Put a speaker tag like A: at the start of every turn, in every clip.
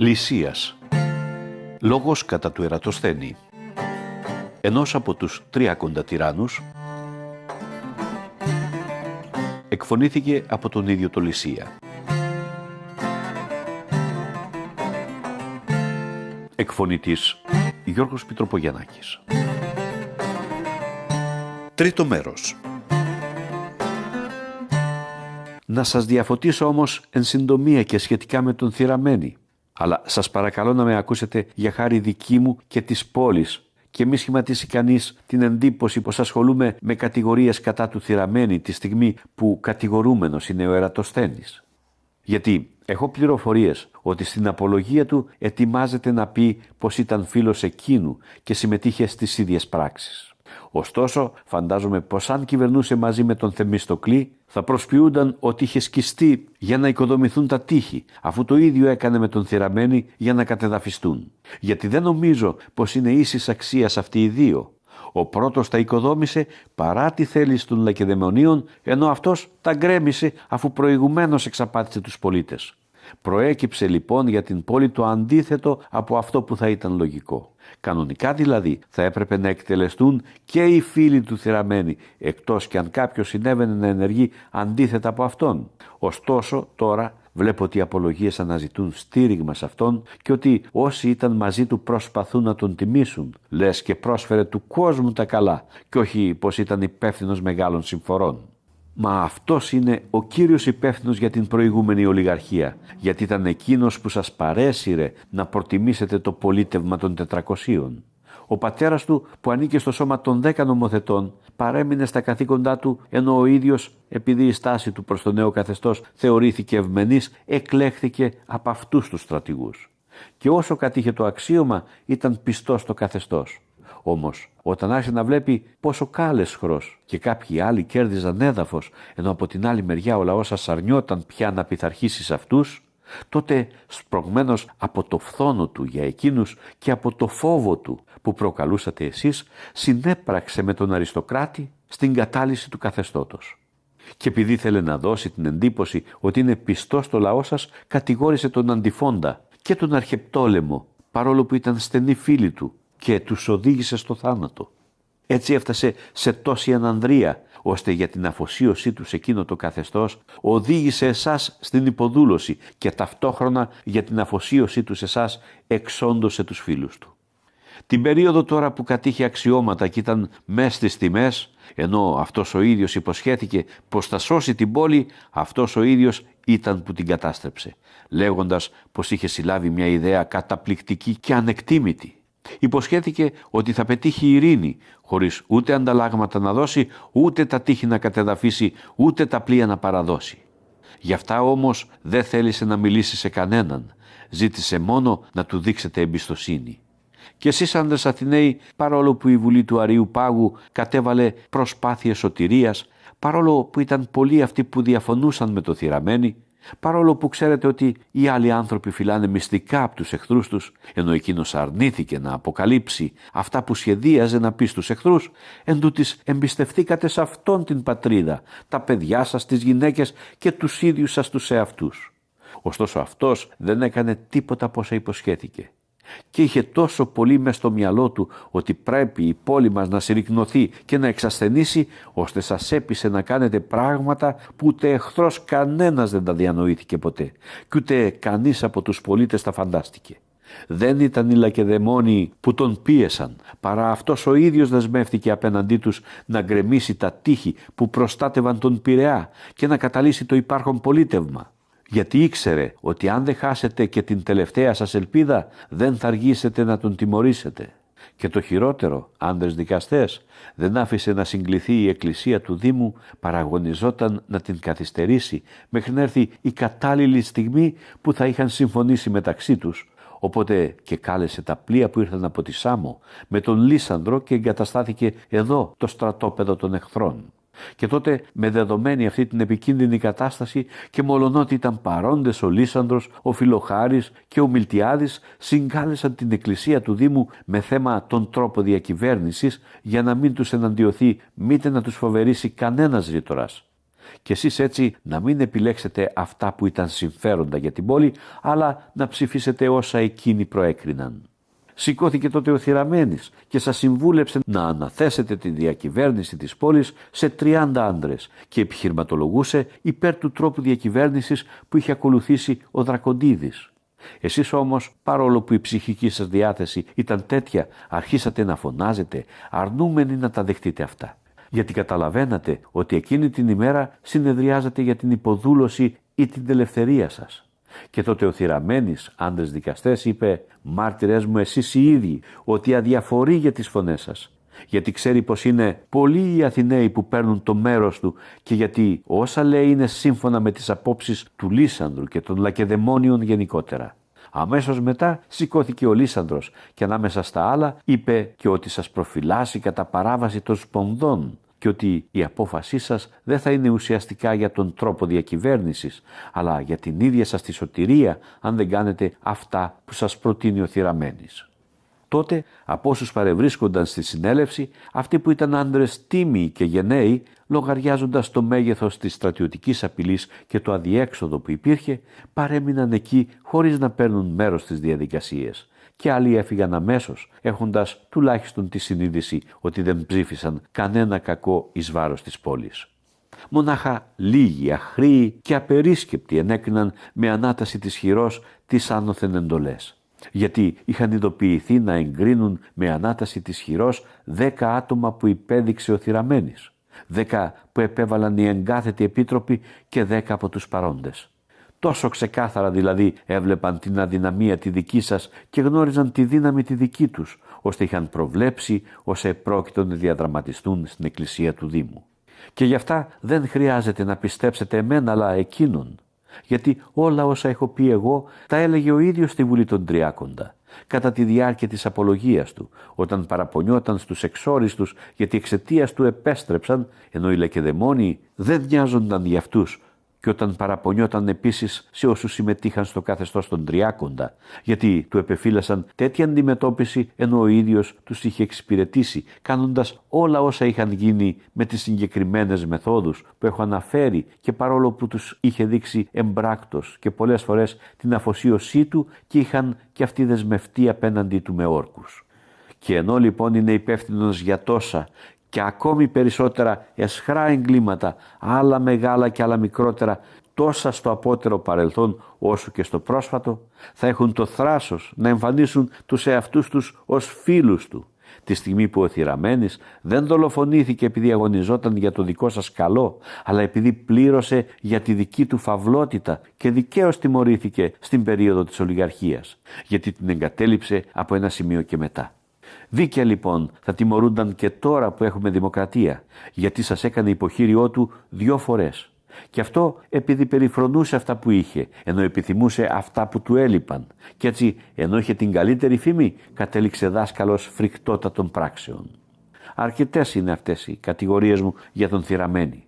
A: Λυσίας. Λόγος κατά του Ερατοσθένη Ενός από τους τριακοντα τυράννους. Εκφωνήθηκε από τον ίδιο το Λυσία. Εκφωνητής Γιώργος Πιτροπογιαννάκης. Τρίτο μέρος. Να σας διαφωτίσω όμως εν συντομία και σχετικά με τον Θυραμένη. Αλλά σας παρακαλώ να με ακούσετε για χάρη δική μου και της πόλης και μη σχηματίσει κανείς την εντύπωση πως ασχολούμαι με κατηγορίες κατά του Θυραμένη τη στιγμή που κατηγορούμενος είναι ο Ερατοσθένης. Γιατί έχω πληροφορίες ότι στην απολογία του ετοιμάζεται να πει πως ήταν φίλος εκείνου και συμμετείχε στις ίδιες πράξεις. Ωστόσο, φαντάζομαι πως αν κυβερνούσε μαζί με τον Θεμιστοκλή, θα προσποιούνταν ότι είχε σκιστεί για να οικοδομηθούν τα τείχη, αφού το ίδιο έκανε με τον Θυραμένη για να κατεδαφιστούν. Γιατί δεν νομίζω πως είναι ίσης αξίας αυτοί οι δύο. Ο πρώτος τα οικοδόμησε παρά τη θέληση των Λακεδαιμονίων, ενώ αυτός τα γκρέμισε αφού προηγουμένως εξαπάτησε τους πολίτες. Προέκυψε λοιπόν για την πόλη το αντίθετο από αυτό που θα ήταν λογικό. Κανονικά δηλαδή θα έπρεπε να εκτελεστούν και οι φίλοι του θυραμένοι, εκτός και αν κάποιος συνέβαινε να ενεργεί αντίθετα από αυτόν. Ωστόσο τώρα βλέπω ότι οι απολογίες αναζητούν στήριγμα σε αυτόν και ότι όσοι ήταν μαζί του προσπαθούν να τον τιμήσουν, λες και πρόσφερε του κόσμου τα καλά και όχι πως ήταν υπεύθυνος μεγάλων συμφορών. Μα αυτός είναι ο κύριος υπεύθυνος για την προηγούμενη ολιγαρχία, γιατί ήταν εκείνος που σας παρέσυρε να προτιμήσετε το πολίτευμα των τετρακοσίων. Ο πατέρας του που ανήκε στο σώμα των δέκα νομοθετών παρέμεινε στα καθήκοντά του ενώ ο ίδιος επειδή η στάση του προς το νέο καθεστώς θεωρήθηκε ευμενής εκλέχθηκε από αυτούς τους στρατηγούς. Και όσο κατήχε το αξίωμα ήταν πιστός στο καθεστώς. Όμως όταν άρχισε να βλέπει πόσο κάλεσχρος και κάποιοι άλλοι κέρδιζαν έδαφος ενώ από την άλλη μεριά ο λαός ασαρνιόταν πια να πειθαρχήσει σε αυτούς τότε σπρωγμένος από το φθόνο του για εκείνους και από το φόβο του που προκαλούσατε εσείς συνέπραξε με τον αριστοκράτη στην κατάλυση του καθεστώτος. Και επειδή ήθελε να δώσει την εντύπωση ότι είναι πιστός στο λαό σας, κατηγόρησε τον Αντιφόντα και τον Αρχεπτόλεμο, παρόλο που ήταν στενοί φίλοι του και τους οδήγησε στο θάνατο. Έτσι έφτασε σε τόση ανανδρία, ώστε για την αφοσίωσή τους σε εκείνο το καθεστώς οδήγησε εσάς στην υποδούλωση και ταυτόχρονα για την αφοσίωσή τους σε εσάς εξόντωσε τους φίλους του. Την περίοδο τώρα που κατήχε αξιώματα και ήταν μέσα στις τιμές, ενώ αυτός ο ίδιος υποσχέθηκε πως θα σώσει την πόλη, αυτός ο ίδιος ήταν που την κατάστρεψε, λέγοντας πως είχε συλλάβει μια ιδέα καταπληκτική και ανεκτήμητη Υποσχέθηκε ότι θα πετύχει ειρήνη, χωρίς ούτε ανταλλάγματα να δώσει, ούτε τα τείχη να κατεδαφίσει, ούτε τα πλοία να παραδώσει. Γι' αυτά όμως δεν θέλησε να μιλήσει σε κανέναν. Ζήτησε μόνο να του δείξετε εμπιστοσύνη. Και εσείς άντρες Αθηναίοι, παρόλο που η Βουλή του Αρίου Πάγου κατέβαλε προσπάθειες σωτηρίας, παρόλο που ήταν πολλοί αυτοί που διαφωνούσαν με το θυραμένοι, Παρόλο που ξέρετε ότι οι άλλοι άνθρωποι φυλάνε μυστικά από τους εχθρούς τους, ενώ εκείνος αρνήθηκε να αποκαλύψει αυτά που σχεδίαζε να πει στους εχθρούς, εν τούτης εμπιστευτήκατε σε αυτόν την πατρίδα, τα παιδιά σας, τις γυναίκες και τους ίδιους σας τους εαυτούς. Ωστόσο αυτός δεν έκανε τίποτα από όσα υποσχέθηκε και είχε τόσο πολύ μες στο μυαλό του ότι πρέπει η πόλη μας να συρρυκνωθεί και να εξασθενήσει ώστε σας έπεισε να κάνετε πράγματα που ούτε εχθρός κανένας δεν τα διανοήθηκε ποτέ και ούτε κανείς από τους πολίτες τα φαντάστηκε. Δεν ήταν οι λακεδαιμόνοι που τον πίεσαν, παρά αυτός ο ίδιος δεσμεύτηκε απέναντί τους να γκρεμίσει τα τείχη που προστάτευαν τον Πειραιά και να καταλύσει το υπάρχον πολίτευμα γιατί ήξερε ότι αν δεν χάσετε και την τελευταία σας ελπίδα δεν θα αργήσετε να τον τιμωρήσετε. Και το χειρότερο, άντρες δικαστές, δεν άφησε να συγκληθεί η εκκλησία του Δήμου, παραγωνιζόταν να την καθυστερήσει μέχρι να έρθει η κατάλληλη στιγμή που θα είχαν συμφωνήσει μεταξύ τους, οπότε και κάλεσε τα πλοία που ήρθαν από τη Σάμο με τον Λίσανδρο και εγκαταστάθηκε εδώ το στρατόπεδο των εχθρών. Και τότε με δεδομένη αυτή την επικίνδυνη κατάσταση και μολονότι ήταν παρόντες ο Λίσανδρος, ο Φιλοχάρης και ο Μιλτιάδης συγκάλεσαν την εκκλησία του Δήμου με θέμα τον τρόπο διακυβέρνησης για να μην τους εναντιωθεί μήτε να τους φοβερήσει κανένας ρήτορας. και εσείς έτσι να μην επιλέξετε αυτά που ήταν συμφέροντα για την πόλη, αλλά να ψηφίσετε όσα εκείνοι προέκριναν. Σηκώθηκε τότε ο Θηραμένης και σας συμβούλεψε να αναθέσετε τη διακυβέρνηση της πόλης σε 30 άντρες και επιχειρηματολογούσε υπέρ του τρόπου διακυβέρνησης που είχε ακολουθήσει ο Δρακοντίδης. Εσείς όμως, παρόλο που η ψυχική σας διάθεση ήταν τέτοια, αρχίσατε να φωνάζετε, αρνούμενοι να τα δεχτείτε αυτά. Γιατί καταλαβαίνατε ότι εκείνη την ημέρα συνεδριάζατε για την υποδούλωση ή την ελευθερία σας. Και τότε ο θυραμένης άντρες δικαστές είπε «Μάρτυρες μου εσείς οι ίδιοι ότι αδιαφορεί για τις φωνές σας» γιατί ξέρει πως είναι πολλοί οι Αθηναίοι που παίρνουν το μέρος του και γιατί όσα λέει είναι σύμφωνα με τις απόψεις του Λίσανδρου και των Λακεδαιμόνιων γενικότερα. Αμέσως μετά σηκώθηκε ο Λίσανδρος και ανάμεσα στα άλλα είπε και ότι σας προφυλάσσει κατά παράβαση των σπονδών και ότι η απόφασή σας δεν θα είναι ουσιαστικά για τον τρόπο διακυβέρνησης, αλλά για την ίδια σας τη σωτηρία αν δεν κάνετε αυτά που σας προτείνει ο θυραμένης. Τότε από όσους παρευρίσκονταν στη συνέλευση, αυτοί που ήταν άντρες τίμοι και γενναίοι, λογαριάζοντας το μέγεθος της στρατιωτικής απειλής και το αδιέξοδο που υπήρχε, παρέμειναν εκεί χωρίς να παίρνουν μέρος στις διαδικασίες. Και άλλοι έφυγαν αμέσως, έχοντας τουλάχιστον τη συνείδηση ότι δεν ψήφισαν κανένα κακό εις βάρος της πόλης. Μονάχα λίγοι, αχροί και απερίσκεπτοι ενέκριναν με ανάταση της χειρός τις άνωθεν εντολές γιατί είχαν ειδοποιηθεί να εγκρίνουν με ανάταση της χειρός δέκα άτομα που υπέδειξε ο Θυραμένης, δέκα που επέβαλαν οι εγκάθετοι επίτροποι και δέκα από τους παρόντες. Τόσο ξεκάθαρα δηλαδή έβλεπαν την αδυναμία τη δική σας και γνώριζαν τη δύναμη τη δική τους, ώστε είχαν προβλέψει όσα επρόκειτο να διαδραματιστούν στην εκκλησία του Δήμου. Και γι' αυτά δεν χρειάζεται να πιστέψετε εμένα αλλά εκείνον γιατί όλα όσα έχω πει εγώ τα έλεγε ο ίδιος στη Βουλή των Τριάκοντα κατά τη διάρκεια της απολογίας του, όταν παραπονιόταν στους εξόριστους γιατί εξαιτίας του επέστρεψαν, ενώ οι Λεκεδαιμόνοι δεν νοιάζονταν για αυτούς, και όταν παραπονιόταν επίσης σε όσους συμμετείχαν στο καθεστώς των Τριάκοντα, γιατί του επεφύλασαν τέτοια αντιμετώπιση ενώ ο ίδιος τους είχε εξυπηρετήσει, κάνοντας όλα όσα είχαν γίνει με τις συγκεκριμένες μεθόδους που έχω αναφέρει και παρόλο που τους είχε δείξει εμπράκτος και πολλές φορές την αφοσίωσή του και είχαν και αυτοί δεσμευτεί απέναντί του με όρκους. Και ενώ λοιπόν είναι υπεύθυνος για τόσα και ακόμη περισσότερα εσχρά εγκλήματα, άλλα μεγάλα και άλλα μικρότερα, τόσα στο απότερο παρελθόν όσο και στο πρόσφατο, θα έχουν το θράσος να εμφανίσουν τους εαυτούς τους ως φίλους του. Τη στιγμή που ο Θηραμένης δεν δολοφονήθηκε επειδή αγωνιζόταν για το δικό σας καλό, αλλά επειδή πλήρωσε για τη δική του φαυλότητα και δικαίως τιμωρήθηκε στην περίοδο της ολιγαρχίας, γιατί την εγκατέλειψε από ένα σημείο και μετά. Δίκαια λοιπόν θα τιμωρούνταν και τώρα που έχουμε δημοκρατία, γιατί σας έκανε υποχείριό του δυο φορές. Και αυτό επειδή περιφρονούσε αυτά που είχε, ενώ επιθυμούσε αυτά που του έλειπαν. Και έτσι, ενώ είχε την καλύτερη φήμη, κατέληξε δάσκαλος φρικτότατων πράξεων. Αρκετές είναι αυτές οι κατηγορίες μου για τον θυραμένη.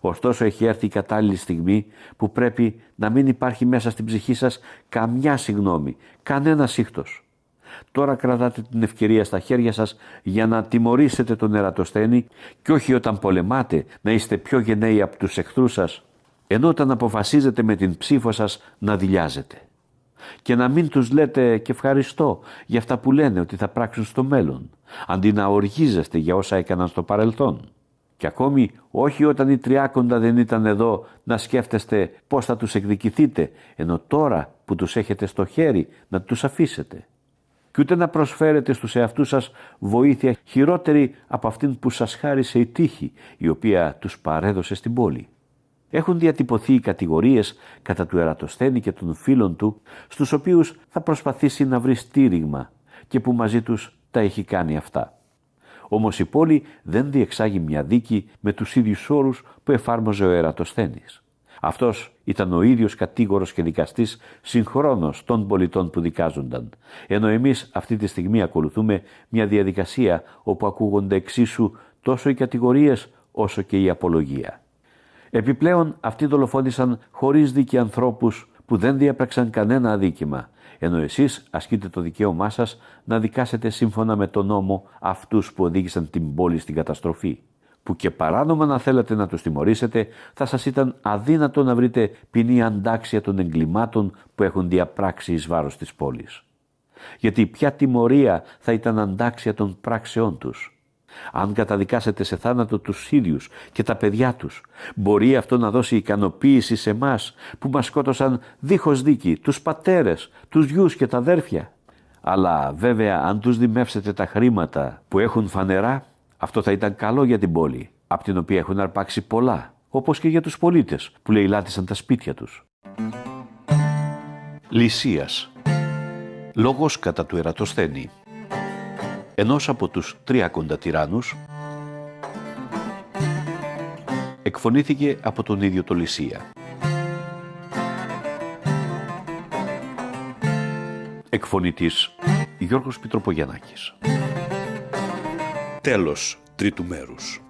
A: Ωστόσο έχει έρθει η κατάλληλη στιγμή που πρέπει να μην υπάρχει μέσα στην ψυχή σας καμιά συγνώμη, κανένα σύχτος. Τώρα κρατάτε την ευκαιρία στα χέρια σας για να τιμωρήσετε τον ερατοσθένη και όχι όταν πολεμάτε να είστε πιο γενναίοι από τους εχθρούς σας, ενώ όταν αποφασίζετε με την ψήφο σας να δηλιάζετε. Και να μην τους λέτε και ευχαριστώ για αυτά που λένε ότι θα πράξουν στο μέλλον, αντί να οργίζεστε για όσα έκαναν στο παρελθόν. Και ακόμη όχι όταν οι τριάκοντα δεν ήταν εδώ να σκέφτεστε πώς θα τους εκδικηθείτε, ενώ τώρα που τους έχετε στο χέρι να τους αφήσετε και ούτε να προσφέρετε στους εαυτούς σας βοήθεια χειρότερη από αυτήν που σας χάρισε η τύχη, η οποία τους παρέδωσε στην πόλη. Έχουν διατυπωθεί οι κατηγορίες κατά του Ερατοσθένη και των φίλων του, στους οποίους θα προσπαθήσει να βρει στήριγμα και που μαζί τους τα έχει κάνει αυτά. Όμως η πόλη δεν διεξάγει μια δίκη με τους ίδιους όρους που εφάρμοζε ο Ερατοσθένης. Αυτός ήταν ο ίδιος κατήγορος και δικαστής συγχρόνως των πολιτών που δικάζονταν, ενώ εμείς αυτή τη στιγμή ακολουθούμε μια διαδικασία όπου ακούγονται εξίσου τόσο οι κατηγορίες όσο και η απολογία. Επιπλέον αυτοί δολοφόνησαν χωρίς δίκη ανθρώπους που δεν διέπραξαν κανένα αδίκημα, ενώ εσείς ασκείτε το δικαίωμά σας να δικάσετε σύμφωνα με τον νόμο αυτούς που οδήγησαν την πόλη στην καταστροφή. Που και παράνομα να θέλατε να τους τιμωρήσετε, θα σας ήταν αδύνατο να βρείτε ποινή αντάξια των εγκλημάτων που έχουν διαπράξει εις βάρος της πόλης. Γιατί ποια τιμωρία θα ήταν αντάξια των πράξεών τους. Αν καταδικάσετε σε θάνατο τους ίδιους και τα παιδιά τους, μπορεί αυτό να δώσει ικανοποίηση σε μας που μας σκότωσαν δίχως δίκη, τους πατέρες, τους γιους και τα αδέρφια. Αλλά βέβαια αν τους δημεύσετε τα χρήματα που έχουν φανερά, αυτό θα ήταν καλό για την πόλη, από την οποία έχουν αρπάξει πολλά, όπως και για τους πολίτες που λαιλάτισαν τα σπίτια τους. Λυσίας Λόγος κατά του Ερατοσθένη Ενός από τους τριακοντα τυράννους εκφωνήθηκε από τον ίδιο το Λυσία. Εκφωνητής Γιώργος Πιτροπογιαννάκης. Τέλος τρίτου μέρους.